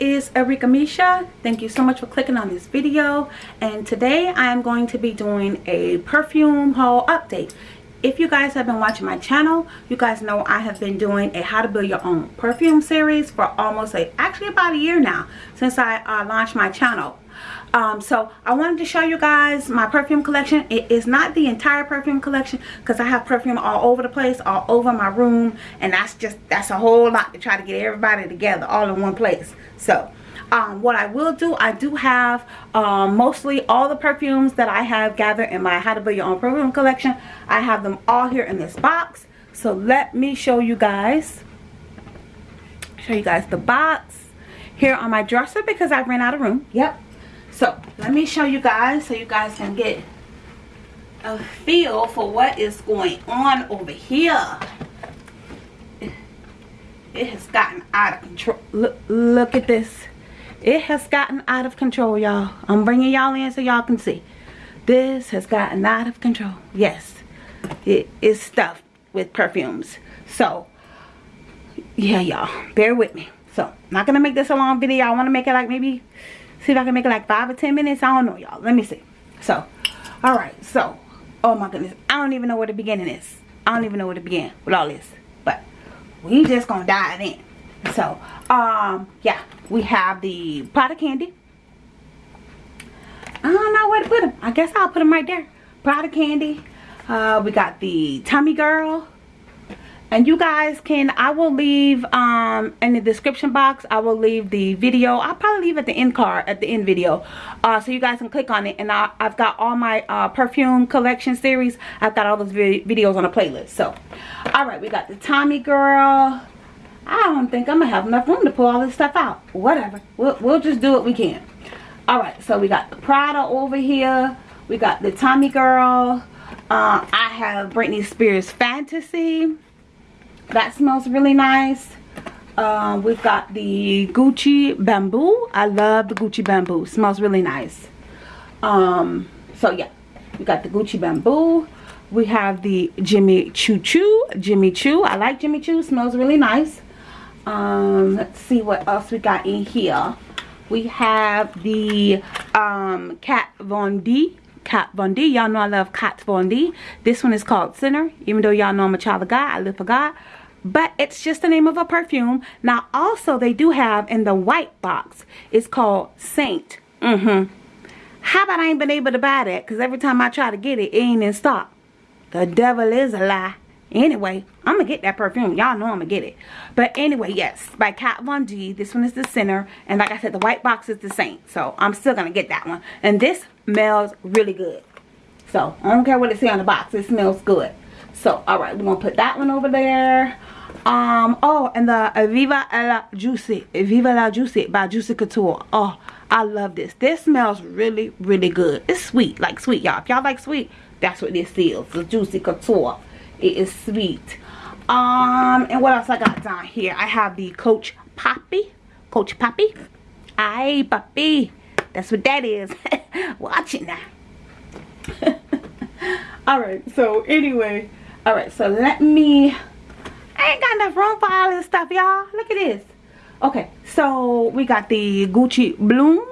is Erika Misha. Thank you so much for clicking on this video. And today I am going to be doing a perfume haul update. If you guys have been watching my channel, you guys know I have been doing a how to build your own perfume series for almost a, actually about a year now since I uh, launched my channel um, so i wanted to show you guys my perfume collection it is not the entire perfume collection because i have perfume all over the place all over my room and that's just that's a whole lot to try to get everybody together all in one place so um, what I will do, I do have um, mostly all the perfumes that I have gathered in my How to Build Your Own Perfume collection. I have them all here in this box. So let me show you guys, show you guys the box here on my dresser because I ran out of room. Yep, so let me show you guys so you guys can get a feel for what is going on over here. It has gotten out of control. Look look at this. It has gotten out of control y'all. I'm bringing y'all in so y'all can see. This has gotten out of control. Yes it is stuffed with perfumes. So yeah y'all bear with me. So I'm not gonna make this a long video. I want to make it like maybe See if I can make it like five or ten minutes. I don't know, y'all. Let me see. So, all right. So, oh my goodness. I don't even know where the beginning is. I don't even know where to begin with all this. But we just gonna dive in. So, um, yeah. We have the Prada candy. I don't know where to put them. I guess I'll put them right there. Prada candy. Uh, we got the Tommy Girl and you guys can i will leave um in the description box i will leave the video. I'll probably leave at the end card at the end video. Uh so you guys can click on it. And I, have got all my uh perfume collection series. I've got all those vi videos on a playlist. So all right we got the tommy girl. I don't think i'm gonna have enough room to pull all this stuff out. Whatever. We'll, we'll just do what we can. All right so we got the prada over here. We got the tommy girl. Uh, i have britney spears fantasy that smells really nice. Um, we've got the gucci bamboo. I love the gucci bamboo. Smells really nice. Um, so yeah we got the gucci bamboo. We have the jimmy choo choo. Jimmy choo. I like jimmy choo. Smells really nice. Um, let's see what else we got in here. We have the um, kat von d. Kat Von D. Y'all know I love Kat Von D. This one is called Sinner. Even though y'all know I'm a child of God, I live for God but it's just the name of a perfume. Now also they do have in the white box it's called saint. Mm-hmm. How about i ain't been able to buy that? Because every time i try to get it it ain't in stock. The devil is a lie. Anyway i'm gonna get that perfume. Y'all know i'm gonna get it. But anyway yes by kat von d this one is the Sinner and like i said the white box is the saint so i'm still gonna get that one. And this smells really good. So i don't care what it say on the box it smells good. So all right we're gonna put that one over there um oh and the Viva la Juicy Viva la Juicy by Juicy Couture. Oh I love this. This smells really really good. It's sweet like sweet y'all. If y'all like sweet that's what this is the Juicy Couture. It is sweet. Um and what else I got down here? I have the Coach Poppy Coach Poppy. Aye Poppy. That's what that is. Watch it now. All right so anyway all right so let me ain't got enough room for all this stuff, y'all. Look at this. Okay, so we got the Gucci Bloom.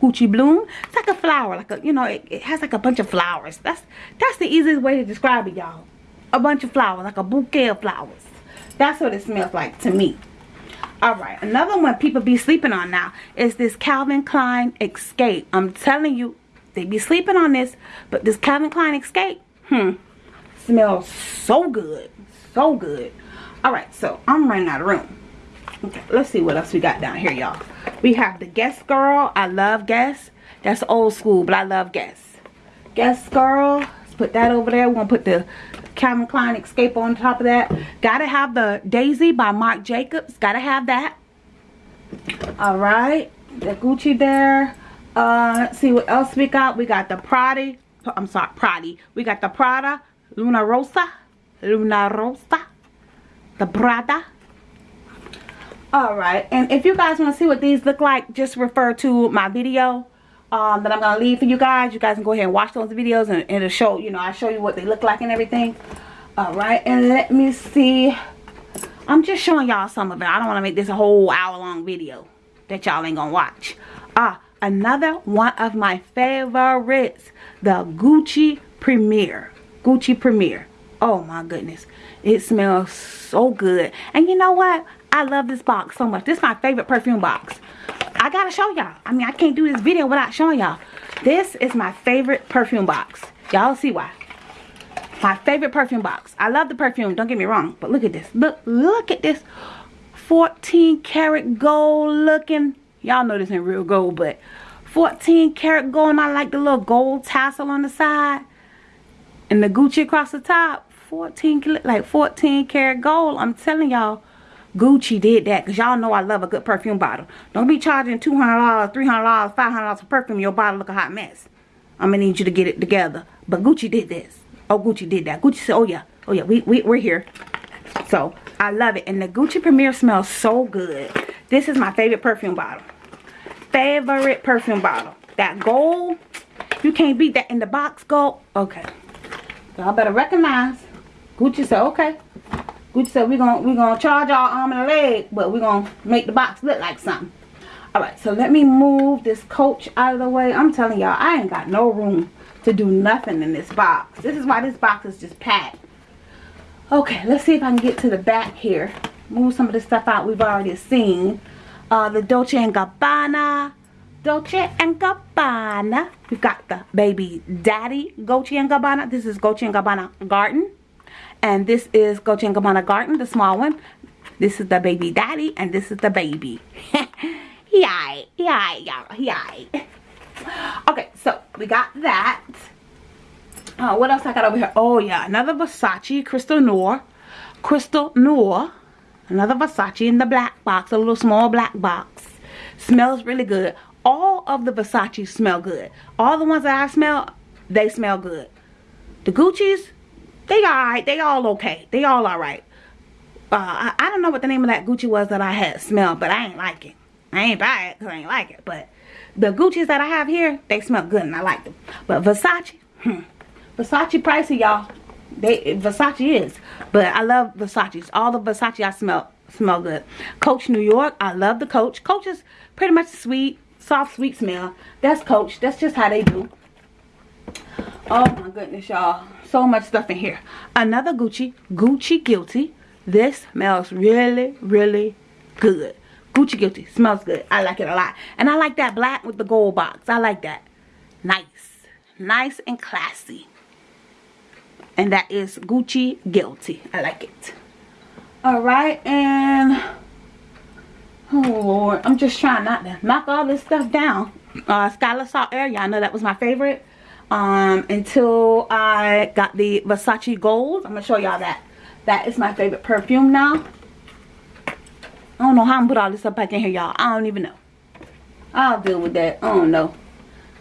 Gucci Bloom. It's like a flower, like a, you know, it, it has like a bunch of flowers. That's that's the easiest way to describe it, y'all. A bunch of flowers, like a bouquet of flowers. That's what it smells like to me. Alright, another one people be sleeping on now is this Calvin Klein Escape. I'm telling you, they be sleeping on this, but this Calvin Klein Escape, hmm, smells so good. So good all right so i'm running out of room. Okay let's see what else we got down here y'all. We have the guess girl. I love guess that's old school but i love guess guess girl let's put that over there. We're gonna put the calvin klein escape on top of that. Gotta have the daisy by marc jacobs. Gotta have that. All right the gucci there. Uh let's see what else we got. We got the prada. I'm sorry prada. We got the prada. Luna Rossa. Luna Rossa the Prada. Alright, and if you guys want to see what these look like, just refer to my video um, that I'm going to leave for you guys. You guys can go ahead and watch those videos and, and it'll show, you know, I show you what they look like and everything. Alright, and let me see. I'm just showing y'all some of it. I don't want to make this a whole hour long video. that y'all ain't gonna watch. Ah, another one of my favorites. The Gucci premiere Gucci Premier. Oh my goodness. It smells so good. And you know what? I love this box so much. This is my favorite perfume box. I gotta show y'all. I mean, I can't do this video without showing y'all. This is my favorite perfume box. Y'all see why. My favorite perfume box. I love the perfume, don't get me wrong. But look at this. Look, look at this. 14 karat gold looking. Y'all know this ain't real gold, but 14 karat gold. And I like the little gold tassel on the side. And the Gucci across the top. 14, like 14 karat gold. I'm telling y'all. Gucci did that because y'all know I love a good perfume bottle. Don't be charging $200, $300, $500 for perfume. Your bottle look a hot mess. I'm to need you to get it together. But Gucci did this. Oh, Gucci did that. Gucci said, oh yeah. Oh yeah, we, we, we're here. So, I love it. And the Gucci premiere smells so good. This is my favorite perfume bottle. Favorite perfume bottle. That gold, you can't beat that in the box gold. Okay. Y'all better recognize. Gucci said, okay. Gucci said, we're going we gonna charge our arm and leg, but we're going to make the box look like something. Alright, so let me move this coach out of the way. I'm telling y'all, I ain't got no room to do nothing in this box. This is why this box is just packed. Okay, let's see if I can get to the back here. Move some of the stuff out we've already seen. Uh, the Dolce & Gabbana. Dolce & Gabbana. We've got the Baby Daddy Dolce & Gabbana. This is Dolce & Gabbana Garden. And this is Dolce & Garden, the small one. This is the Baby Daddy, and this is the baby. Yay, yay, yay. Okay, so we got that. Uh, what else I got over here? Oh, yeah. Another Versace Crystal Noir. Crystal Noir. Another Versace in the black box. A little small black box. Smells really good. All of the Versace smell good. All the ones that I smell, they smell good. The Gucci's, they alright. They all okay. They all alright. Uh, I, I, don't know what the name of that Gucci was that I had smelled, but I ain't like it. I ain't buy it because I ain't like it. But the Gucci's that I have here, they smell good and I like them. But Versace, hmm. Versace pricey, y'all. They Versace is. But I love Versace's. All the Versace I smell smell good. Coach New York, I love the Coach. Coach is pretty much sweet, soft, sweet smell. That's Coach. That's just how they do. Oh my goodness, y'all. So much stuff in here. Another Gucci. Gucci Guilty. This smells really, really good. Gucci Guilty. Smells good. I like it a lot. And I like that black with the gold box. I like that. Nice. Nice and classy and that is Gucci Guilty. I like it. Alright, and oh lord, I'm just trying not to knock all this stuff down. Uh, Skylar Salt Air, y'all know that was my favorite. Um, until I got the Versace Gold. I'm going to show y'all that. That is my favorite perfume now. I don't know how I'm put all this up back in here, y'all. I don't even know. I'll deal with that. I don't know.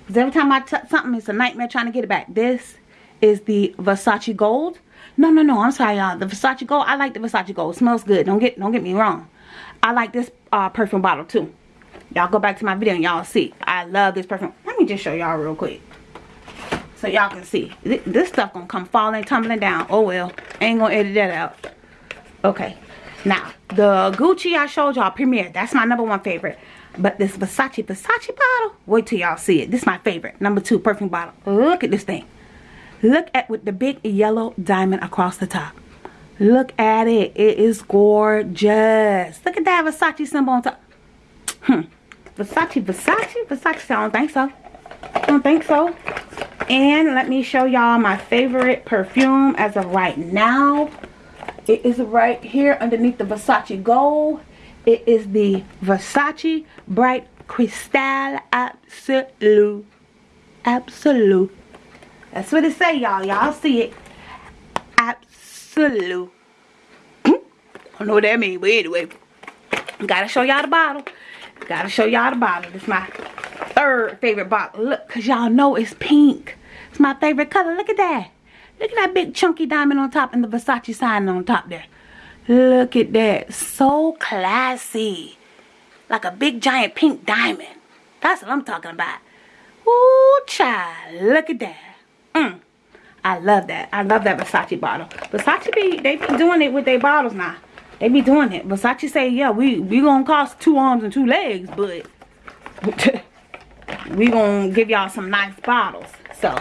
Because every time I touch something, it's a nightmare trying to get it back. This is the Versace Gold. No, no, no. I'm sorry, y'all. The Versace Gold. I like the Versace Gold. It smells good. Don't get don't get me wrong. I like this uh, perfume bottle too. Y'all go back to my video and y'all see. I love this perfume. Let me just show y'all real quick. So y'all can see. This stuff gonna come falling, tumbling down. Oh well. Ain't gonna edit that out. Okay. Now, the Gucci I showed y'all, Premier. That's my number one favorite. But this Versace, Versace bottle, wait till y'all see it. This is my favorite. Number two perfume bottle. Look at this thing. Look at with the big yellow diamond across the top. Look at it. It is gorgeous. Look at that Versace symbol on top. Hmm. Versace, Versace, Versace. I don't think so. I don't think so. And let me show y'all my favorite perfume as of right now. It is right here underneath the Versace Gold. It is the Versace Bright Crystal Absolute. Absolute that's what it say, y'all. Y'all see it. Absolute. Hmm? I don't know what that means, but anyway. Gotta show y'all the bottle. Gotta show y'all the bottle. This my third favorite bottle. Look, because y'all know it's pink. It's my favorite color. Look at that. Look at that big chunky diamond on top and the Versace sign on top there. Look at that. So classy. Like a big giant pink diamond. That's what I'm talking about. Ooh, child. Look at that. Mm. I love that. I love that Versace bottle. Versace, be, they be doing it with their bottles now. They be doing it. Versace say, yeah, we, we gonna cost two arms and two legs, but we gonna give y'all some nice bottles. So,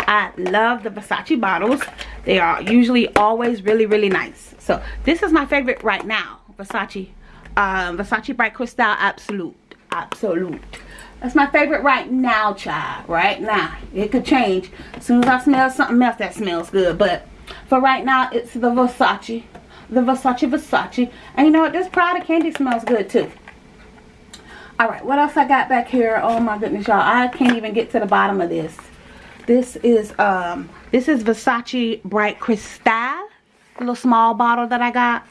I love the Versace bottles. They are usually always really, really nice. So, this is my favorite right now. Versace. Um, Versace Bright Crystal Absolute. Absolute. That's my favorite right now, child. Right now. It could change. As soon as I smell something else that smells good. But for right now, it's the Versace. The Versace Versace. And you know what? This Prada candy smells good too. Alright, what else I got back here? Oh my goodness, y'all. I can't even get to the bottom of this. This is um this is Versace Bright Crystal. Little small bottle that I got.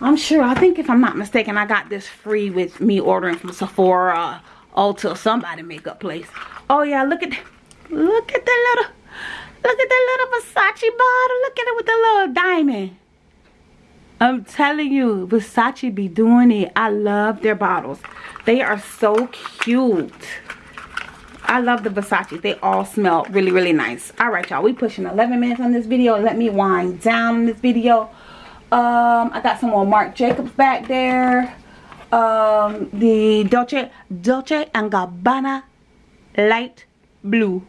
I'm sure, I think if I'm not mistaken, I got this free with me ordering from Sephora Ulta somebody makeup place. Oh yeah, look at look at the little look at the little Versace bottle. Look at it with the little diamond. I'm telling you, Versace be doing it. I love their bottles. They are so cute. I love the Versace. They all smell really, really nice. All right, y'all. We pushing 11 minutes on this video. Let me wind down this video. Um, I got some more Marc Jacobs back there um, the Dolce, Dolce and Gabbana light blue.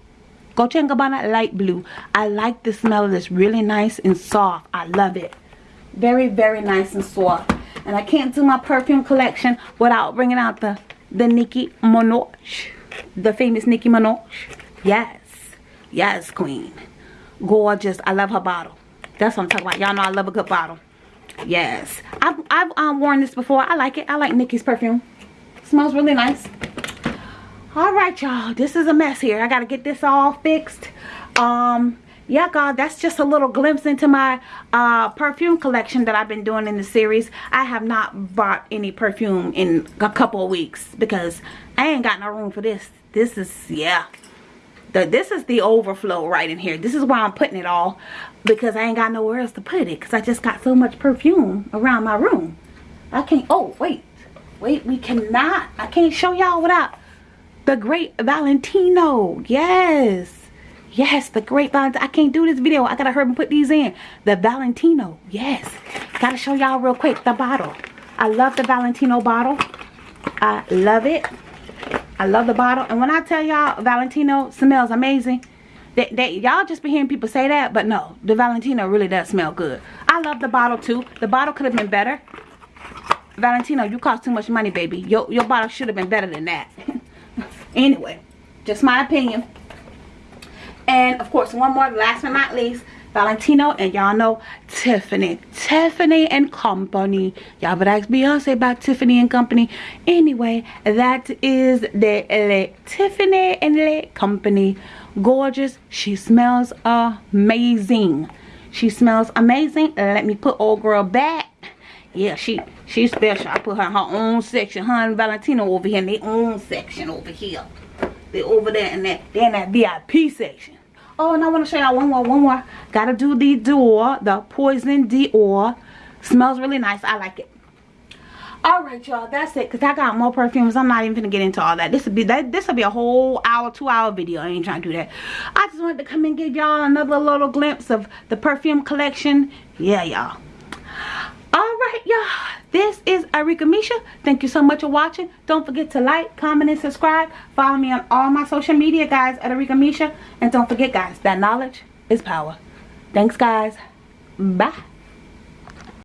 Dolce and Gabbana light blue. I like the smell of this. Really nice and soft. I love it. Very, very nice and soft. And I can't do my perfume collection without bringing out the, the Nicki Minaj. The famous Nicki Minaj. Yes. Yes, queen. Gorgeous. I love her bottle. That's what I'm talking about. Y'all know I love a good bottle. Yes. I've, I've um, worn this before. I like it. I like Nicki's perfume. smells really nice. Alright, y'all. This is a mess here. I got to get this all fixed. Um, yeah, God, that's just a little glimpse into my uh, perfume collection that I've been doing in the series. I have not bought any perfume in a couple of weeks because I ain't got no room for this. This is, yeah. The, this is the overflow right in here. This is why I'm putting it all because I ain't got nowhere else to put it because I just got so much perfume around my room. I can't, oh, wait. Wait, we cannot, I can't show y'all without the great Valentino. Yes. Yes, the great Valentino. I can't do this video. I gotta hurry and put these in. The Valentino. Yes. Gotta show y'all real quick the bottle. I love the Valentino bottle. I love it. I love the bottle. And when I tell y'all Valentino smells amazing, that, that y'all just be hearing people say that, but no, the Valentino really does smell good. I love the bottle too. The bottle could have been better. Valentino, you cost too much money, baby. Your, your bottle should have been better than that. anyway, just my opinion. And of course, one more, last but not least, Valentino and y'all know Tiffany. Tiffany and Company. Y'all would ask Beyonce about Tiffany and Company. Anyway, that is the Tiffany and Le Company. Gorgeous. She smells amazing. She smells amazing. Let me put old girl back. Yeah, she she's special. I put her in her own section. Her and Valentino over here in their own section over here. They're over there in that, they're in that VIP section. Oh, and I want to show y'all one more, one more. Gotta do the Dior, the Poison Dior. Smells really nice. I like it. Alright, y'all. That's it. Because I got more perfumes. I'm not even going to get into all that. This will be. This will be a whole hour, two hour video. I ain't trying to do that. I just wanted to come and give y'all another little glimpse of the perfume collection. Yeah, y'all. Alright, y'all this is Arika Misha. Thank you so much for watching. Don't forget to like, comment, and subscribe. Follow me on all my social media, guys, at Arika Misha. And don't forget, guys, that knowledge is power. Thanks, guys. Bye.